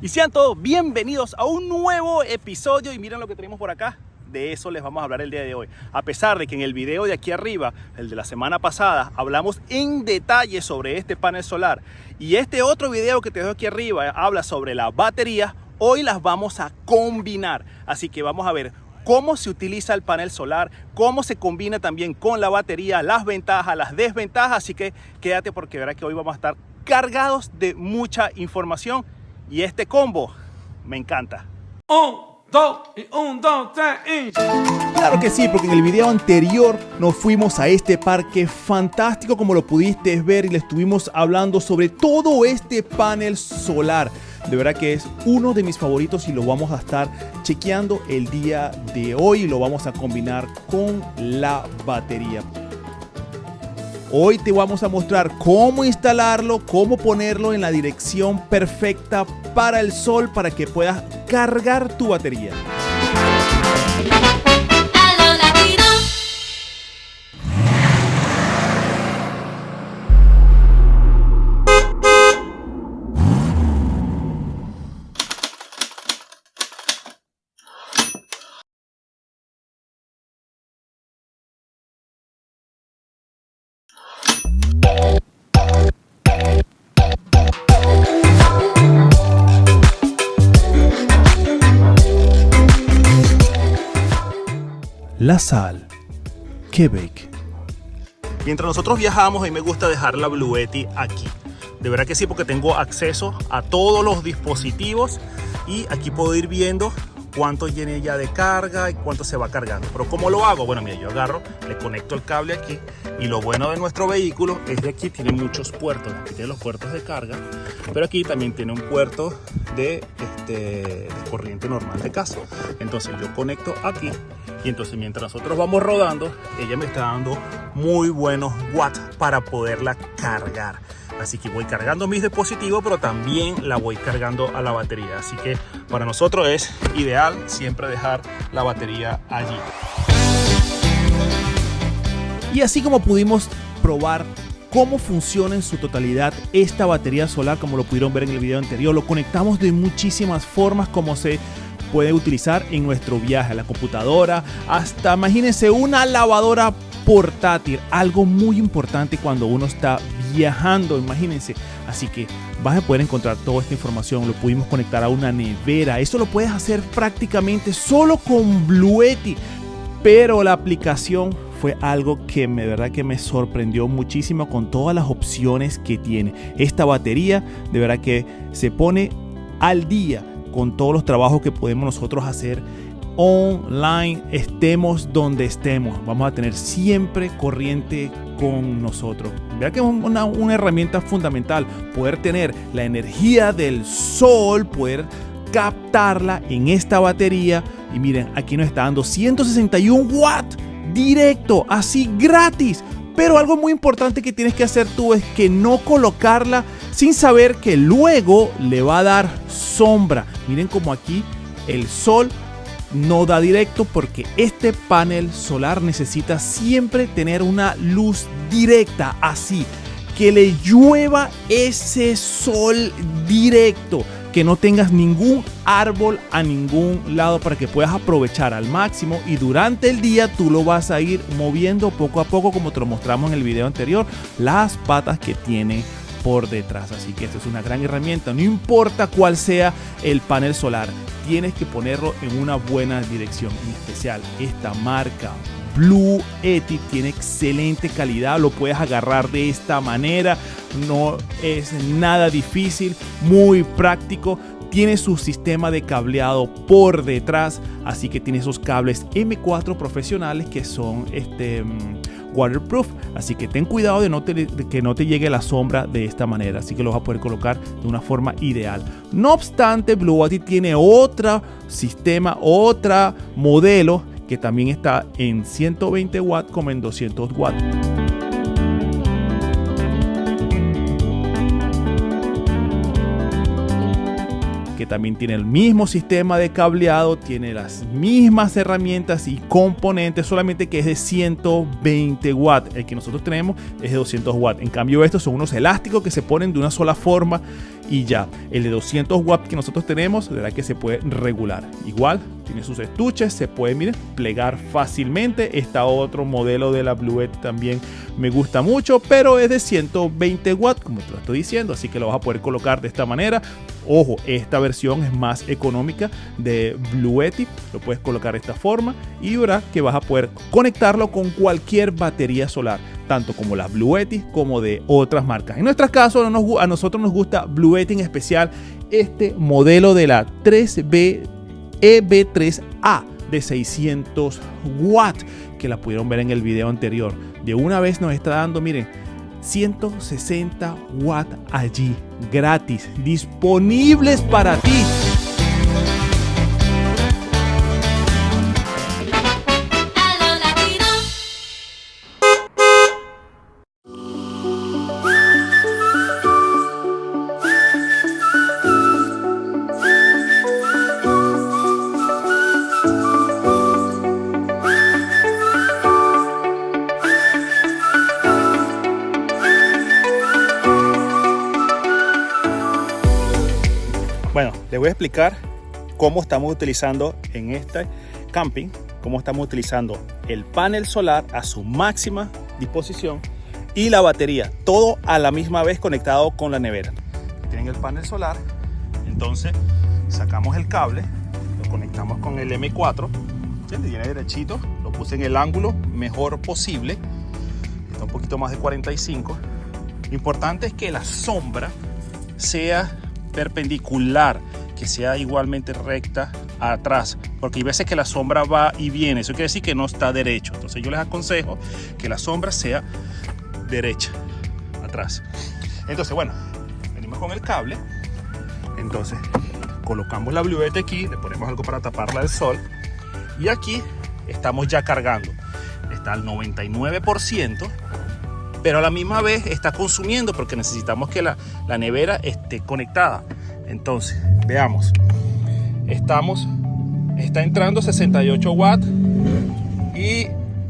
Y sean todos bienvenidos a un nuevo episodio y miren lo que tenemos por acá. De eso les vamos a hablar el día de hoy. A pesar de que en el video de aquí arriba, el de la semana pasada, hablamos en detalle sobre este panel solar y este otro video que te dejo aquí arriba habla sobre la batería, hoy las vamos a combinar. Así que vamos a ver cómo se utiliza el panel solar, cómo se combina también con la batería, las ventajas, las desventajas. Así que quédate porque verás que hoy vamos a estar cargados de mucha información y este combo me encanta. Un, dos y un, dos, tres y... Claro que sí, porque en el video anterior nos fuimos a este parque fantástico como lo pudiste ver y le estuvimos hablando sobre todo este panel solar. De verdad que es uno de mis favoritos y lo vamos a estar chequeando el día de hoy y lo vamos a combinar con la batería. Hoy te vamos a mostrar cómo instalarlo, cómo ponerlo en la dirección perfecta para el sol para que puedas cargar tu batería. La sal. Quebec. Mientras nosotros viajamos, a mí me gusta dejar la Bluetti aquí. De verdad que sí, porque tengo acceso a todos los dispositivos y aquí puedo ir viendo cuánto tiene ya de carga y cuánto se va cargando. Pero ¿cómo lo hago? Bueno, mira, yo agarro, le conecto el cable aquí y lo bueno de nuestro vehículo es que aquí tiene muchos puertos. Aquí tiene los puertos de carga, pero aquí también tiene un puerto de, este, de corriente normal de casa. Entonces yo conecto aquí y entonces mientras nosotros vamos rodando, ella me está dando muy buenos watts para poderla cargar. Así que voy cargando mis dispositivos, pero también la voy cargando a la batería. Así que para nosotros es ideal siempre dejar la batería allí. Y así como pudimos probar cómo funciona en su totalidad esta batería solar, como lo pudieron ver en el video anterior, lo conectamos de muchísimas formas como se puede utilizar en nuestro viaje la computadora, hasta imagínense una lavadora portátil, algo muy importante cuando uno está viajando, imagínense. Así que vas a poder encontrar toda esta información, lo pudimos conectar a una nevera, eso lo puedes hacer prácticamente solo con Bluetti, pero la aplicación fue algo que me verdad que me sorprendió muchísimo con todas las opciones que tiene. Esta batería de verdad que se pone al día con todos los trabajos que podemos nosotros hacer online, estemos donde estemos. Vamos a tener siempre corriente con nosotros. Vea que es una, una herramienta fundamental, poder tener la energía del sol, poder captarla en esta batería. Y miren, aquí nos está dando 161 watts directo, así gratis. Pero algo muy importante que tienes que hacer tú es que no colocarla sin saber que luego le va a dar sombra. Miren como aquí el sol no da directo porque este panel solar necesita siempre tener una luz directa así que le llueva ese sol directo que no tengas ningún árbol a ningún lado para que puedas aprovechar al máximo y durante el día tú lo vas a ir moviendo poco a poco como te lo mostramos en el video anterior las patas que tiene por detrás. Así que esta es una gran herramienta. No importa cuál sea el panel solar tienes que ponerlo en una buena dirección en especial esta marca Blue Eti tiene excelente calidad, lo puedes agarrar de esta manera, no es nada difícil, muy práctico. Tiene su sistema de cableado por detrás, así que tiene esos cables M4 profesionales que son este, mm, waterproof. Así que ten cuidado de, no te- que no te llegue la sombra de esta manera, así que lo vas a poder colocar de una forma ideal. No obstante, Blue Watt tiene otro sistema, otra modelo que también está en 120 watts como en 200 watts. que también tiene el mismo sistema de cableado, tiene las mismas herramientas y componentes, solamente que es de 120 watts. El que nosotros tenemos es de 200 watts. En cambio, estos son unos elásticos que se ponen de una sola forma y ya. El de 200 watts que nosotros tenemos, de que se puede regular. Igual, tiene sus estuches, se puede, plegar fácilmente. Está otro modelo de la Bluette también me gusta mucho, pero es de 120 watts, como te lo estoy diciendo, así que lo vas a poder colocar de esta manera. Ojo, esta versión es más económica de Bluetti, lo puedes colocar de esta forma y verás que vas a poder conectarlo con cualquier batería solar, tanto como las Bluetti como de otras marcas. En nuestro caso, a nosotros nos gusta Bluetti en especial este modelo de la 3B EB3A de 600 watts que la pudieron ver en el video anterior. De una vez nos está dando, miren, 160 watts allí, gratis, disponibles para ti. Les voy a explicar cómo estamos utilizando en este camping, cómo estamos utilizando el panel solar a su máxima disposición y la batería, todo a la misma vez conectado con la nevera. Tienen el panel solar, entonces sacamos el cable, lo conectamos con el M4, viene derechito, lo puse en el ángulo mejor posible, está un poquito más de 45. Lo importante es que la sombra sea perpendicular, que sea igualmente recta atrás, porque hay veces que la sombra va y viene, eso quiere decir que no está derecho. Entonces yo les aconsejo que la sombra sea derecha, atrás. Entonces, bueno, venimos con el cable, entonces colocamos la bluete aquí, le ponemos algo para taparla del sol y aquí estamos ya cargando. Está al 99%, pero a la misma vez está consumiendo porque necesitamos que la, la nevera esté conectada. Entonces, veamos. Estamos, está entrando 68 watts y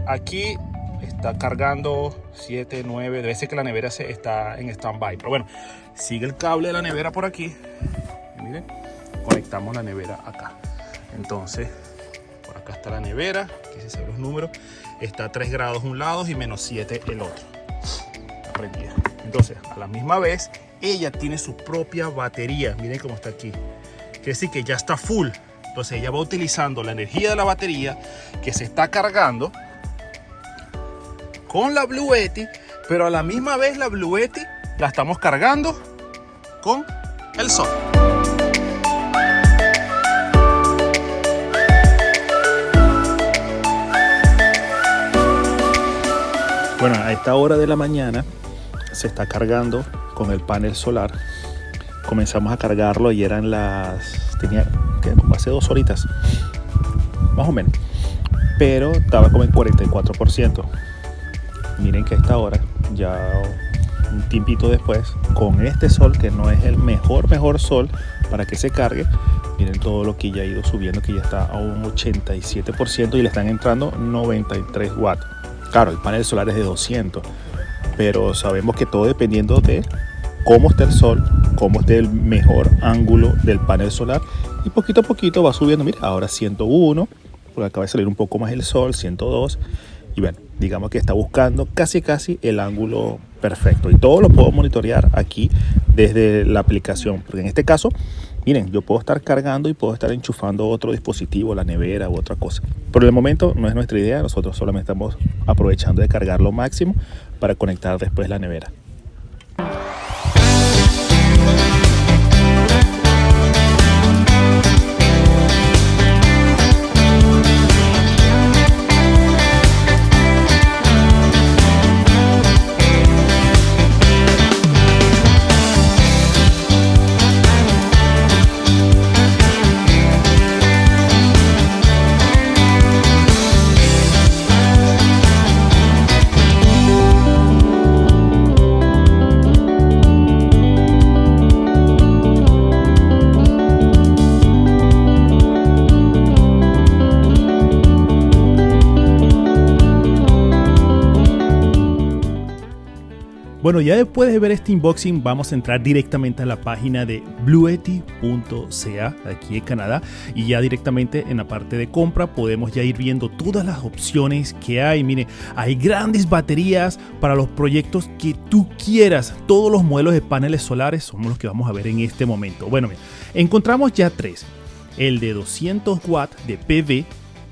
aquí está cargando 7, 9. Debe ser que la nevera se está en stand-by. Pero bueno, sigue el cable de la nevera por aquí. miren, conectamos la nevera acá. Entonces, por acá está la nevera. Aquí se ven los números. Está a 3 grados un lado y menos 7 el otro Entonces, a la misma vez, ella tiene su propia batería. Miren cómo está aquí. Quiere decir que ya está full. Entonces ella va utilizando la energía de la batería que se está cargando con la Bluetti, pero a la misma vez la Bluetti la estamos cargando con el sol. Bueno, a esta hora de la mañana se está cargando con el panel solar. Comenzamos a cargarlo y eran las... tenía como hace dos horitas, más o menos. Pero estaba como en 44%. Miren que a esta hora, ya un tiempito después, con este sol que no es el mejor, mejor sol para que se cargue, miren todo lo que ya ha ido subiendo, que ya está a un 87% y le están entrando 93 watts. Claro, el panel solar es de 200 pero sabemos que todo dependiendo de cómo esté el sol, cómo esté el mejor ángulo del panel solar y poquito a poquito va subiendo, mira, ahora 101, porque acaba de salir un poco más el sol, 102 y bueno, digamos que está buscando casi casi el ángulo perfecto. Y todo lo puedo monitorear aquí desde la aplicación, porque en este caso miren, yo puedo estar cargando y puedo estar enchufando otro dispositivo, la nevera u otra cosa. Por el momento no es nuestra idea, nosotros solamente estamos aprovechando de cargar lo máximo para conectar después la nevera. Bueno, ya después de ver este unboxing vamos a entrar directamente a la página de bluety.ca aquí en Canadá y ya directamente en la parte de compra podemos ya ir viendo todas las opciones que hay. Mire, hay grandes baterías para los proyectos que tú quieras. Todos los modelos de paneles solares son los que vamos a ver en este momento. Bueno, encontramos ya tres. El de 200 watts de PV,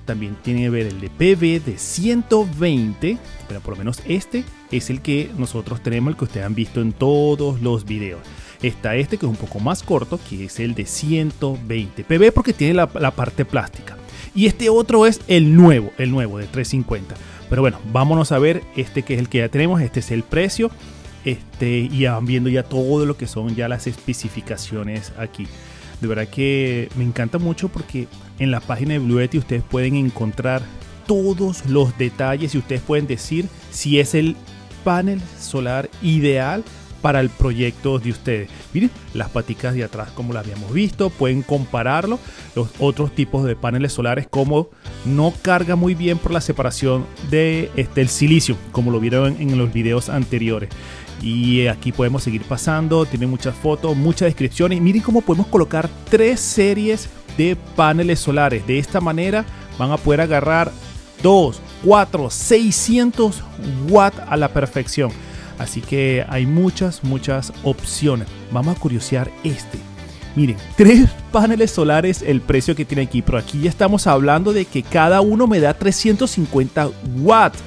también tiene que ver el de PV de 120, pero por lo menos este es el que nosotros tenemos, el que ustedes han visto en todos los videos. Está este que es un poco más corto, que es el de 120 PV porque tiene la, parte plástica. Y este otro es el nuevo, el nuevo de 350. Pero bueno, vámonos a ver este que es el que ya tenemos. Este es el precio. Este, y van viendo ya todo lo que son ya las especificaciones aquí. De verdad que me encanta mucho porque en la página de Bluetti ustedes pueden encontrar todos los detalles y ustedes pueden decir si es el panel solar ideal para el proyecto de ustedes. Miren las paticas de atrás como las habíamos visto, pueden compararlo. Los otros tipos de paneles solares como no carga muy bien por la separación de este, el silicio, como lo vieron en los videos anteriores. Y aquí podemos seguir pasando, tiene muchas fotos, muchas descripciones. Miren cómo podemos colocar tres series de paneles solares. De esta manera van a poder agarrar 2, 4, 600 watts a la perfección. Así que hay muchas, muchas opciones. Vamos a curiosear este. Miren, tres paneles solares el precio que tiene aquí, pero aquí ya estamos hablando de que cada uno me da 350 watts.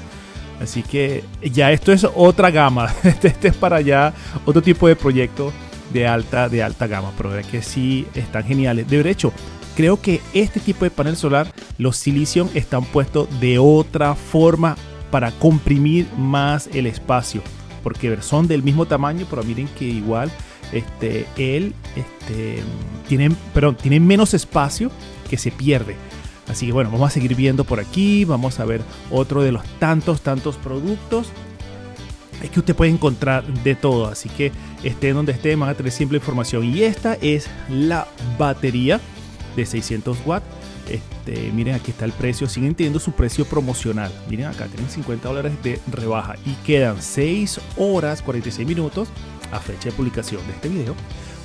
Así que ya esto es otra gama. Este, este, es para ya otro tipo de proyecto de alta, de alta gama. Pero es que sí están geniales. De hecho, creo que este tipo de panel solar, los Silicium están puestos de otra forma para comprimir más el espacio. Porque son del mismo tamaño, pero miren que igual este, él este, tiene, perdón, tiene menos espacio que se pierde. Así que bueno, vamos a seguir viendo por aquí, vamos a ver otro de los tantos, tantos productos. Es que usted puede encontrar de todo, así que esté donde esté, van a tener simple información. Y esta es la batería de 600 watts. Este, miren, aquí está el precio. Siguen teniendo su precio promocional. Miren acá, tienen 50 dólares de rebaja. Y quedan 6 horas 46 minutos a fecha de publicación de este video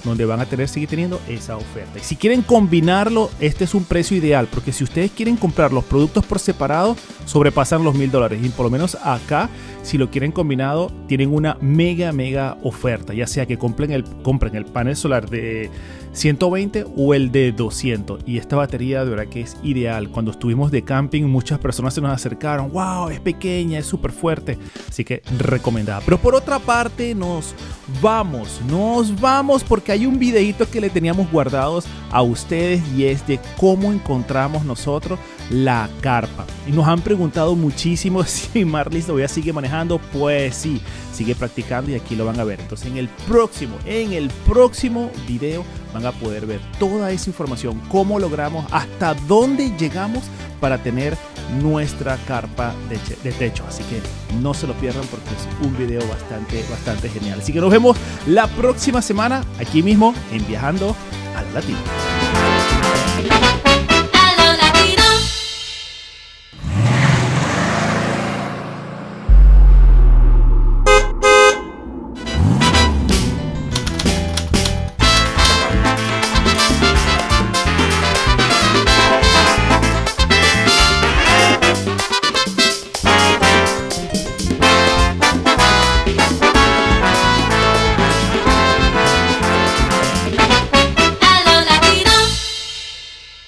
donde van a tener seguir teniendo esa oferta. Y si quieren combinarlo, este es un precio ideal, porque si ustedes quieren comprar los productos por separado, sobrepasan los mil dólares. Y por lo menos acá, si lo quieren combinado, tienen una mega, mega oferta, ya sea que compren el, compren el panel solar de 120 o el de 200. Y esta batería de verdad que es ideal. Cuando estuvimos de camping, muchas personas se nos acercaron. ¡Wow! Es pequeña, es súper fuerte. Así que recomendada. Pero por otra parte, nos vamos, nos vamos porque hay un videito que le teníamos guardados a ustedes y es de cómo encontramos nosotros la carpa. Y nos han preguntado muchísimo si Marlis todavía sigue manejando. Pues sí, sigue practicando y aquí lo van a ver. Entonces en el próximo, en el próximo video van a poder ver toda esa información, cómo logramos, hasta dónde llegamos para tener nuestra carpa de, techo. Así que no se lo pierdan porque es un video bastante, bastante genial. Así que nos vemos la próxima semana aquí mismo en Viajando a la Latina.